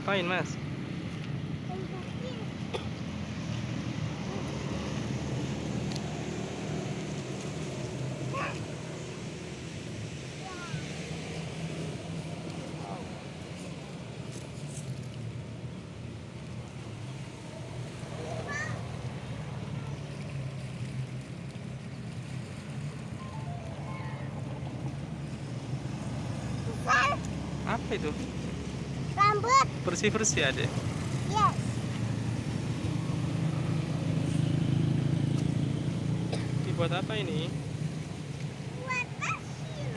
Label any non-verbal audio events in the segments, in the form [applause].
Ngapain mas? Apa itu? Bersih-bersih ada. Yes. Dibuat apa ini? Buat pasir.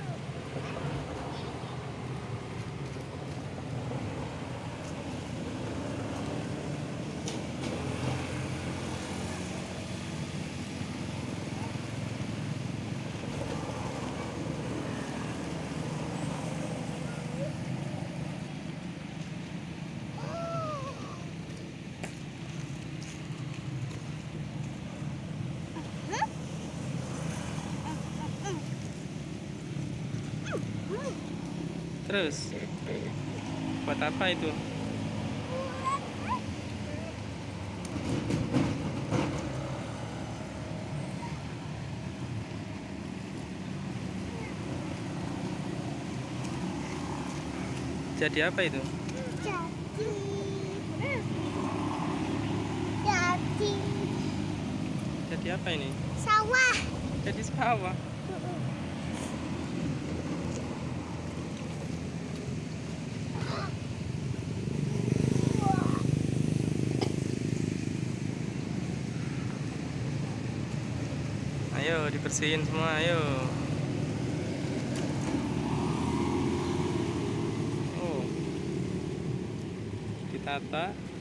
Terus buat apa itu? Jadi apa itu? Jadi. Jadi Jadi apa ini? sawah. Jadi sawah. Ayo dibersihin semua, ayo. Oh. Ditata.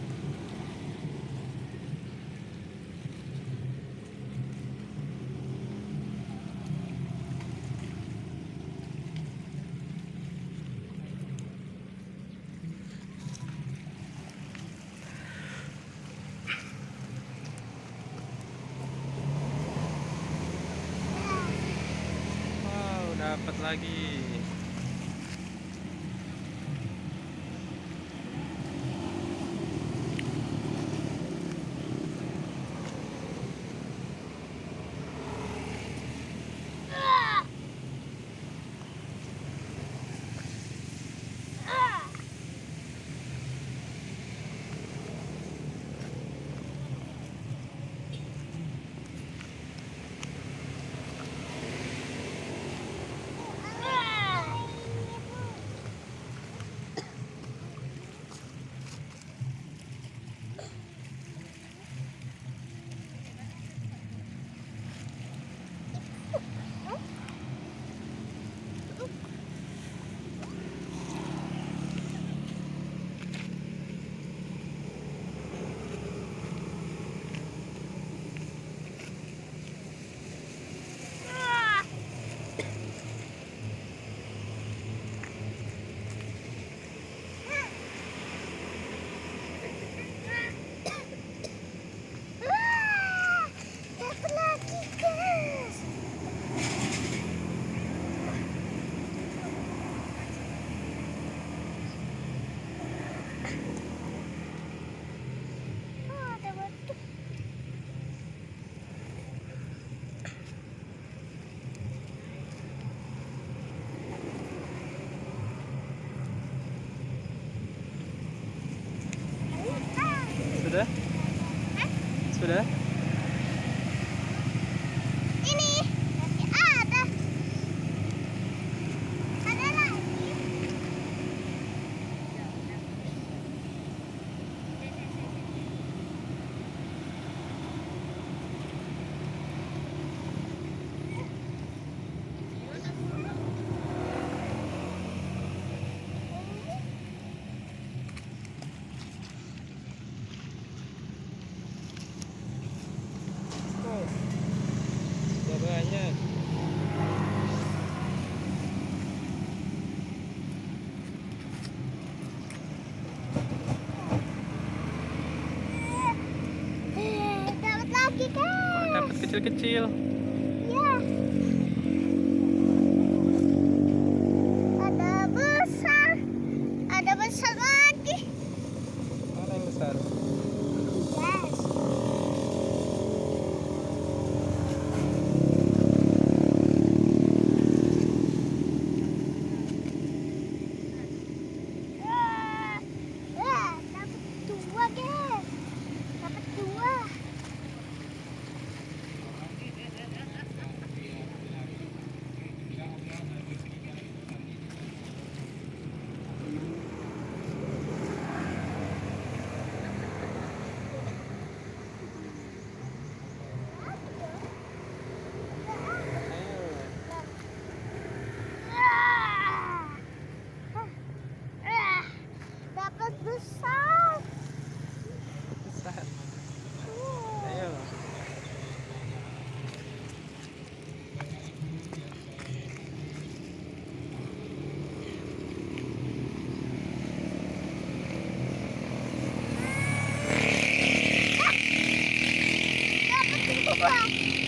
Dapat lagi. Dapat lagi guys. Oh, ada batu. Ah. Sudah? Sudah? Ini masih ada. Ada lagi. Oh. Sudah banyak. Eh, Dapat lagi kan? Dapat kecil-kecil. Wow.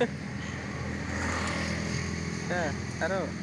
[laughs] yeah, I don't.